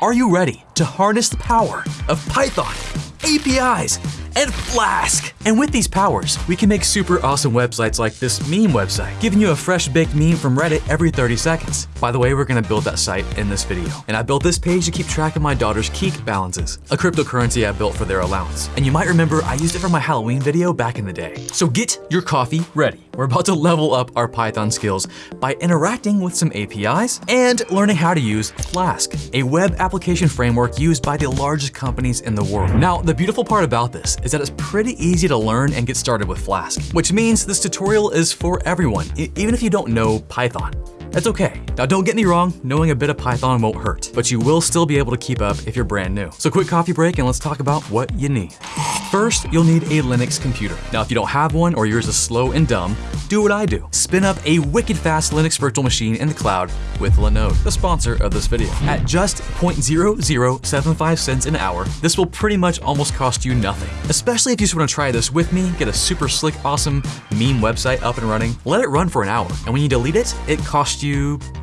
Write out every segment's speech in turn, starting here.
Are you ready to harness the power of Python, APIs, and Flask? And with these powers, we can make super awesome websites like this meme website, giving you a fresh baked meme from Reddit every 30 seconds. By the way, we're gonna build that site in this video. And I built this page to keep track of my daughter's Keek balances, a cryptocurrency I built for their allowance. And you might remember I used it for my Halloween video back in the day. So get your coffee ready. We're about to level up our Python skills by interacting with some APIs and learning how to use Flask, a web application framework used by the largest companies in the world. Now, the beautiful part about this is that it's pretty easy to learn and get started with Flask, which means this tutorial is for everyone, even if you don't know Python. That's okay. Now don't get me wrong, knowing a bit of Python won't hurt, but you will still be able to keep up if you're brand new. So quick coffee break and let's talk about what you need. First, you'll need a Linux computer. Now if you don't have one or yours is slow and dumb, do what I do. Spin up a wicked fast Linux virtual machine in the cloud with Linode, the sponsor of this video. At just 0.0075 cents an hour, this will pretty much almost cost you nothing. Especially if you just want to try this with me, get a super slick, awesome meme website up and running, let it run for an hour, and when you delete it, it costs you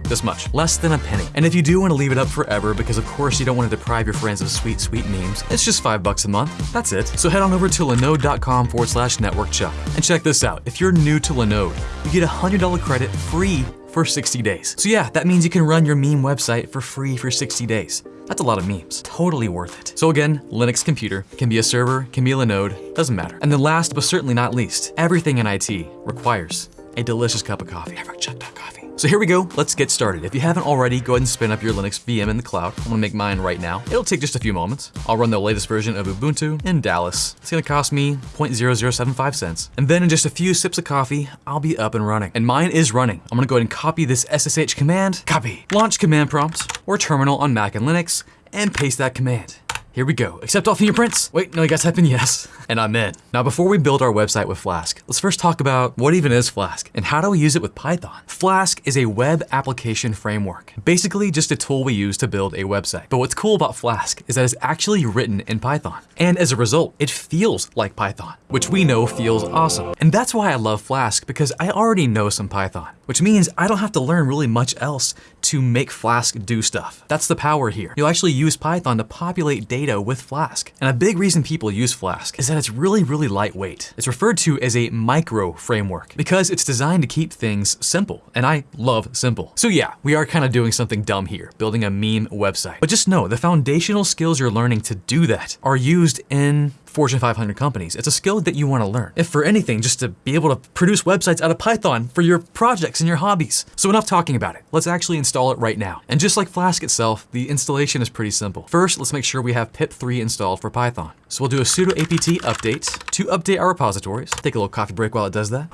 this much, less than a penny. And if you do want to leave it up forever, because of course you don't want to deprive your friends of sweet, sweet memes, it's just five bucks a month. That's it. So head on over to linode.com forward slash network chuck. And check this out. If you're new to Linode, you get a $100 credit free for 60 days. So yeah, that means you can run your meme website for free for 60 days. That's a lot of memes. Totally worth it. So again, Linux computer, can be a server, can be a Linode, doesn't matter. And then last but certainly not least, everything in IT requires a delicious cup of coffee. Coffee. So here we go, let's get started. If you haven't already, go ahead and spin up your Linux VM in the cloud. I'm gonna make mine right now. It'll take just a few moments. I'll run the latest version of Ubuntu in Dallas. It's gonna cost me 0.0075 cents. And then in just a few sips of coffee, I'll be up and running. And mine is running. I'm gonna go ahead and copy this SSH command, copy, launch command prompt or terminal on Mac and Linux, and paste that command. Here we go. Accept all fingerprints. Wait, no, you guys type in yes. And I'm in. Now, before we build our website with Flask, let's first talk about what even is Flask and how do we use it with Python. Flask is a web application framework, basically just a tool we use to build a website. But what's cool about Flask is that it's actually written in Python. And as a result, it feels like Python, which we know feels awesome. And that's why I love Flask because I already know some Python, which means I don't have to learn really much else to make Flask do stuff. That's the power here. You'll actually use Python to populate data with Flask. And a big reason people use Flask is that it's really, really lightweight. It's referred to as a micro framework because it's designed to keep things simple. And I love simple. So yeah, we are kind of doing something dumb here, building a meme website. But just know the foundational skills you're learning to do that are used in Fortune 500 companies. It's a skill that you want to learn. If for anything, just to be able to produce websites out of Python for your projects and your hobbies. So enough talking about it. Let's actually install it right now. And just like Flask itself, the installation is pretty simple. First, let's make sure we have pip3 installed for Python. So we'll do a sudo apt update to update our repositories. Take a little coffee break while it does that.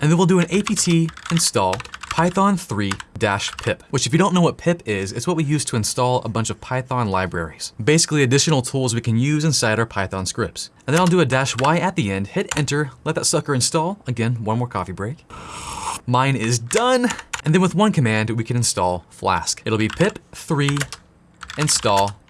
And then we'll do an apt install Python 3-pip, which if you don't know what pip is, it's what we use to install a bunch of Python libraries. Basically additional tools we can use inside our Python scripts. And then I'll do a dash Y at the end, hit enter, let that sucker install. Again, one more coffee break. Mine is done. And then with one command, we can install Flask. It'll be pip 3 install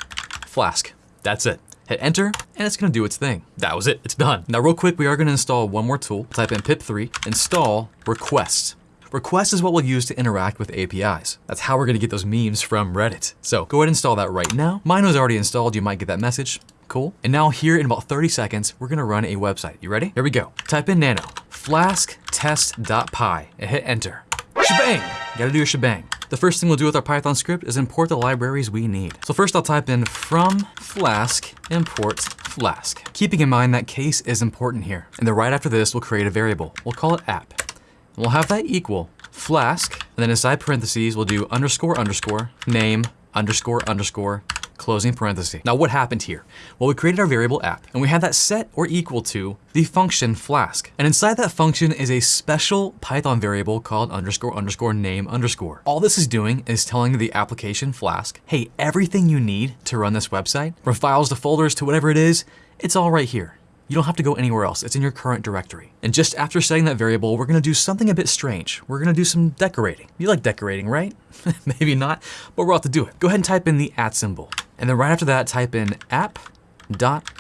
Flask. That's it. Hit enter, and it's gonna do its thing. That was it, it's done. Now real quick, we are gonna install one more tool. Type in pip3, install request. Request is what we'll use to interact with APIs. That's how we're gonna get those memes from Reddit. So go ahead and install that right now. Mine was already installed, you might get that message. Cool. And now here in about 30 seconds, we're gonna run a website. You ready? Here we go. Type in nano, flasktest.py, and hit enter. Shebang! You gotta do your shebang. The first thing we'll do with our Python script is import the libraries we need. So first I'll type in from flask import flask. Keeping in mind that case is important here. And then right after this, we'll create a variable. We'll call it app. We'll have that equal flask, and then inside parentheses, we'll do underscore underscore name underscore underscore closing parenthesis. Now what happened here? Well, we created our variable app and we had that set or equal to the function flask. And inside that function is a special Python variable called underscore underscore name underscore. All this is doing is telling the application flask, hey, everything you need to run this website, from files to folders to whatever it is, it's all right here. You don't have to go anywhere else. It's in your current directory. And just after setting that variable, we're gonna do something a bit strange. We're gonna do some decorating. You like decorating, right? Maybe not, but we're about to do it. Go ahead and type in the at symbol. And then right after that, type in app dot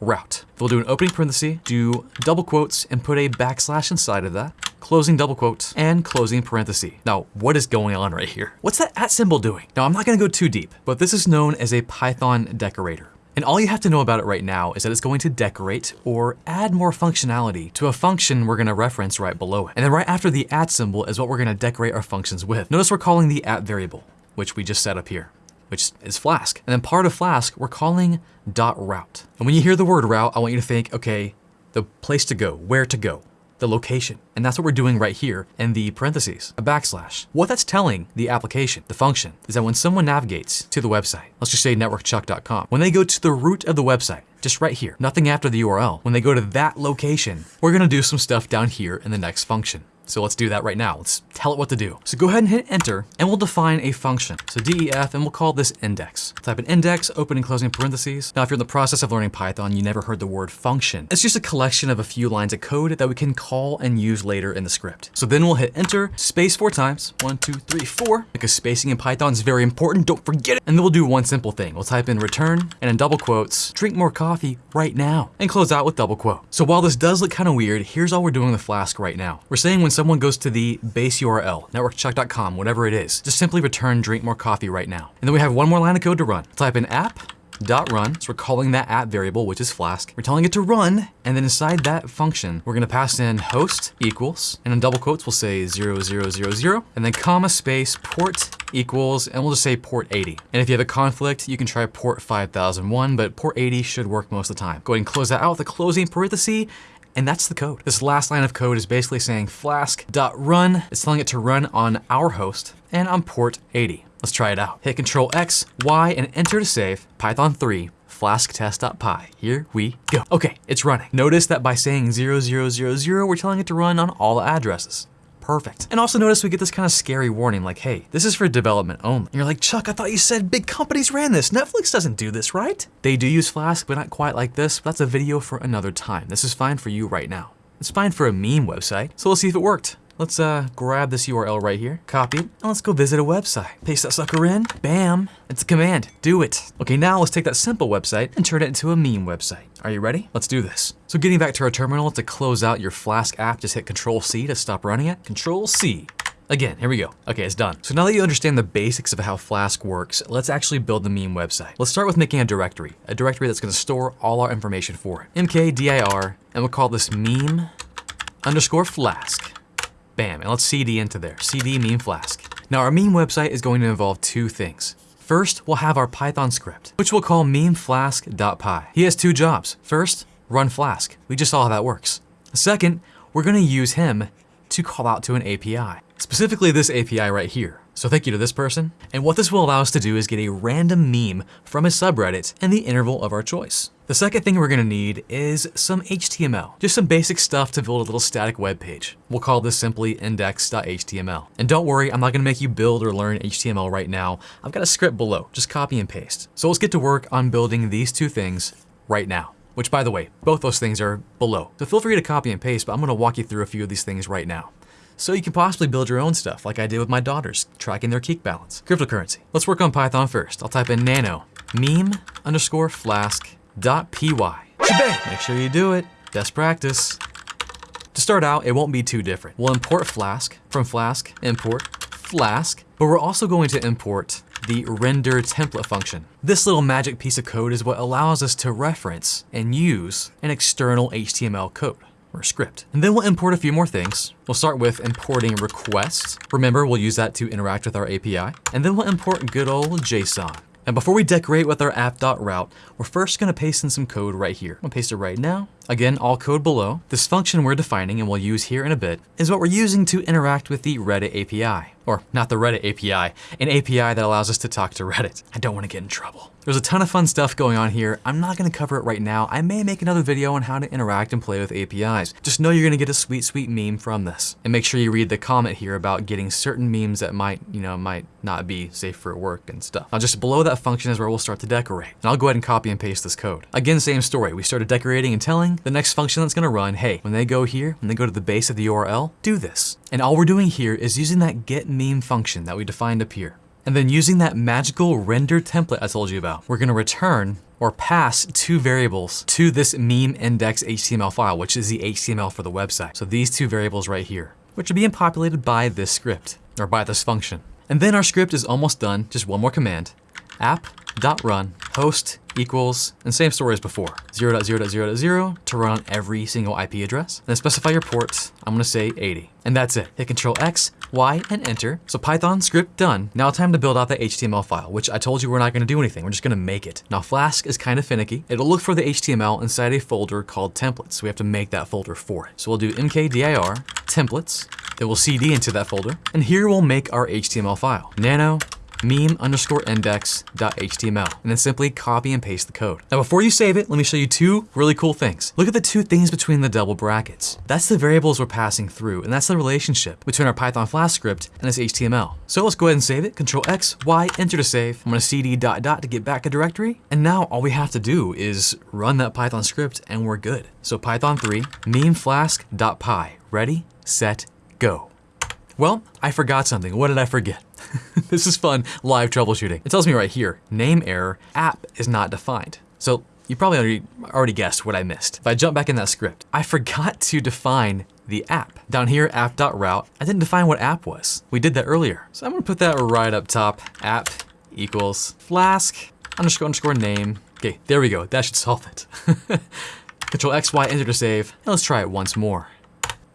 route. We'll do an opening parenthesis, do double quotes, and put a backslash inside of that closing double quotes, and closing parenthesis. Now, what is going on right here? What's that at symbol doing? Now, I'm not gonna go too deep, but this is known as a Python decorator. And all you have to know about it right now is that it's going to decorate or add more functionality to a function we're gonna reference right below it. And then right after the at symbol is what we're gonna decorate our functions with. Notice we're calling the at variable, which we just set up here which is Flask. And then part of Flask, we're calling dot route. And when you hear the word route, I want you to think, okay, the place to go, where to go the location. And that's what we're doing right here in the parentheses, a backslash. What that's telling the application, the function, is that when someone navigates to the website, let's just say networkchuck.com, when they go to the root of the website, just right here, nothing after the URL, when they go to that location, we're gonna do some stuff down here in the next function. So let's do that right now. Let's tell it what to do. So go ahead and hit enter and we'll define a function. So def and we'll call this index. Type in index, open and closing parentheses. Now if you're in the process of learning Python, you never heard the word function. It's just a collection of a few lines of code that we can call and use later in the script. So then we'll hit enter, space four times, one, two, three, four, because spacing in Python is very important, don't forget it. And then we'll do one simple thing. We'll type in return and in double quotes, drink more coffee right now and close out with double quote. So while this does look kind of weird, here's all we're doing with Flask right now. We're saying when someone goes to the base URL, networkchuck.com, whatever it is, just simply return drink more coffee right now. And then we have one more line of code to run. Type in app dot run. So we're calling that app variable, which is Flask. We're telling it to run, and then inside that function, we're gonna pass in host equals, and in double quotes, we'll say 0000, and then comma space port equals, and we'll just say port 80. And if you have a conflict, you can try port 5001, but port 80 should work most of the time. Go ahead and close that out with a closing parenthesis, and that's the code. This last line of code is basically saying flask.run. It's telling it to run on our host and on port 80. Let's try it out. Hit Control X, Y, and enter to save Python 3 flask flasktest.py. Here we go. Okay, it's running. Notice that by saying 0000, we're telling it to run on all addresses perfect. And also notice we get this kind of scary warning like, hey, this is for development only. And you're like, Chuck, I thought you said big companies ran this. Netflix doesn't do this, right? They do use Flask, but not quite like this. That's a video for another time. This is fine for you right now. It's fine for a meme website. So let's see if it worked. Let's uh, grab this URL right here, copy it, and let's go visit a website. Paste that sucker in, bam, it's a command, do it. Okay, now let's take that simple website and turn it into a meme website. Are you ready? Let's do this. So getting back to our terminal, to close out your Flask app, just hit Control C to stop running it. Control C. Again, here we go. Okay, it's done. So now that you understand the basics of how Flask works, let's actually build the meme website. Let's start with making a directory, a directory that's gonna store all our information for it. mkdir, and we'll call this meme underscore flask. Bam, and let's cd into there, cd meme flask. Now our meme website is going to involve two things. First, we'll have our Python script, which we'll call memeflask.py. He has two jobs. First, run Flask. We just saw how that works. Second, we're gonna use him to call out to an API, specifically this API right here. So thank you to this person. And what this will allow us to do is get a random meme from a subreddit in the interval of our choice. The second thing we're gonna need is some HTML, just some basic stuff to build a little static web page. We'll call this simply index.html. And don't worry, I'm not gonna make you build or learn HTML right now. I've got a script below, just copy and paste. So let's get to work on building these two things right now which by the way, both those things are below. So feel free to copy and paste, but I'm gonna walk you through a few of these things right now so you can possibly build your own stuff like I did with my daughters, tracking their Kik balance. Cryptocurrency. Let's work on Python first. I'll type in nano meme underscore flask py. Make sure you do it. Best practice. To start out, it won't be too different. We'll import Flask from Flask, import Flask, but we're also going to import the render template function. This little magic piece of code is what allows us to reference and use an external HTML code or script. And then we'll import a few more things. We'll start with importing requests. Remember, we'll use that to interact with our API. And then we'll import good old JSON. And before we decorate with our app.route, we're first gonna paste in some code right here. I'm gonna paste it right now. Again, all code below. This function we're defining and we'll use here in a bit is what we're using to interact with the Reddit API. Or not the Reddit API, an API that allows us to talk to Reddit. I don't wanna get in trouble. There's a ton of fun stuff going on here. I'm not gonna cover it right now. I may make another video on how to interact and play with APIs. Just know you're gonna get a sweet, sweet meme from this. And make sure you read the comment here about getting certain memes that might, you know, might not be safe for work and stuff. Now just below that function is where we'll start to decorate. And I'll go ahead and copy and paste this code. Again, same story. We started decorating and telling the next function that's gonna run, hey, when they go here, when they go to the base of the URL, do this. And all we're doing here is using that get meme function that we defined up here. And then using that magical render template I told you about, we're gonna return or pass two variables to this meme index HTML file, which is the HTML for the website. So these two variables right here, which are being populated by this script or by this function. And then our script is almost done. Just one more command, app.run host equals, and same story as before, 0.0.0.0 to run on every single IP address. Then specify your port, I'm gonna say 80. And that's it. Hit Control X, Y, and enter. So Python script done. Now time to build out the HTML file, which I told you we're not gonna do anything, we're just gonna make it. Now Flask is kind of finicky. It'll look for the HTML inside a folder called templates. So we have to make that folder for it. So we'll do mkdir templates, then we'll cd into that folder, and here we'll make our HTML file. Nano meme underscore index.html, and then simply copy and paste the code. Now before you save it, let me show you two really cool things. Look at the two things between the double brackets. That's the variables we're passing through, and that's the relationship between our Python Flask script and this HTML. So let's go ahead and save it. Control X, Y, enter to save. I'm gonna cd dot dot to get back a directory. And now all we have to do is run that Python script and we're good. So Python 3, memeflask.py, ready, set, go. Well, I forgot something. What did I forget? this is fun live troubleshooting. It tells me right here, name error, app is not defined. So you probably already, guessed what I missed. If I jump back in that script, I forgot to define the app. Down here, app.route, I didn't define what app was. We did that earlier. So I'm gonna put that right up top. App equals flask underscore underscore name. Okay, there we go. That should solve it. Control X, Y, enter to save. And let's try it once more.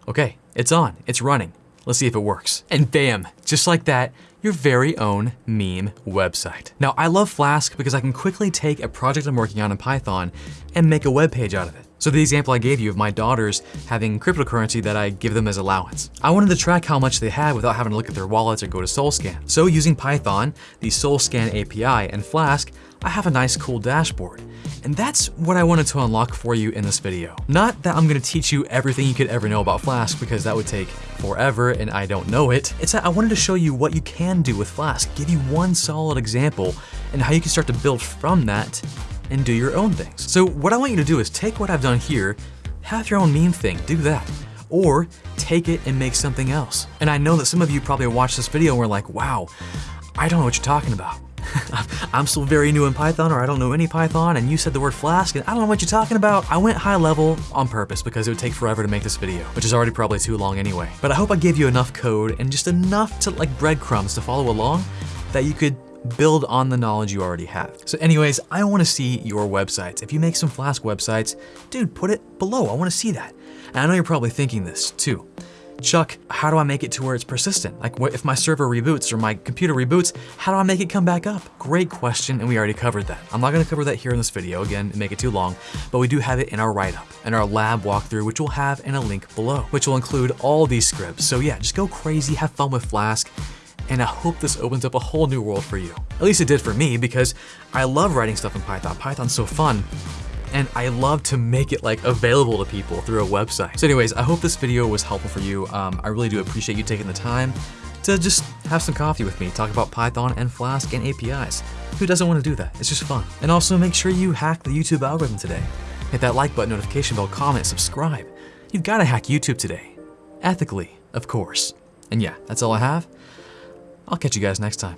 Okay, it's on, it's running. Let's see if it works. And bam, just like that, your very own meme website. Now, I love Flask because I can quickly take a project I'm working on in Python and make a web page out of it. So the example I gave you of my daughters having cryptocurrency that I give them as allowance. I wanted to track how much they had without having to look at their wallets or go to Solscan. So using Python, the Solscan API, and Flask, I have a nice cool dashboard. And that's what I wanted to unlock for you in this video. Not that I'm gonna teach you everything you could ever know about Flask because that would take forever and I don't know it. It's that I wanted to show you what you can do with Flask, give you one solid example and how you can start to build from that and do your own things. So what I want you to do is take what I've done here, have your own meme thing, do that. Or take it and make something else. And I know that some of you probably watched this video and were like, wow, I don't know what you're talking about. I'm still very new in Python or I don't know any Python and you said the word Flask and I don't know what you're talking about. I went high level on purpose because it would take forever to make this video, which is already probably too long anyway. But I hope I gave you enough code and just enough to like breadcrumbs to follow along that you could build on the knowledge you already have. So anyways, I wanna see your websites. If you make some Flask websites, dude, put it below. I wanna see that. And I know you're probably thinking this too. Chuck, how do I make it to where it's persistent? Like what if my server reboots or my computer reboots, how do I make it come back up? Great question, and we already covered that. I'm not gonna cover that here in this video, again, make it too long, but we do have it in our write-up, and our lab walkthrough, which we'll have in a link below, which will include all these scripts. So yeah, just go crazy, have fun with Flask, and I hope this opens up a whole new world for you. At least it did for me, because I love writing stuff in Python. Python's so fun, and I love to make it like available to people through a website. So anyways, I hope this video was helpful for you. Um, I really do appreciate you taking the time to just have some coffee with me, talk about Python and Flask and APIs. Who doesn't want to do that? It's just fun. And also make sure you hack the YouTube algorithm today. Hit that like button, notification bell, comment, subscribe. You've got to hack YouTube today. Ethically, of course. And yeah, that's all I have. I'll catch you guys next time.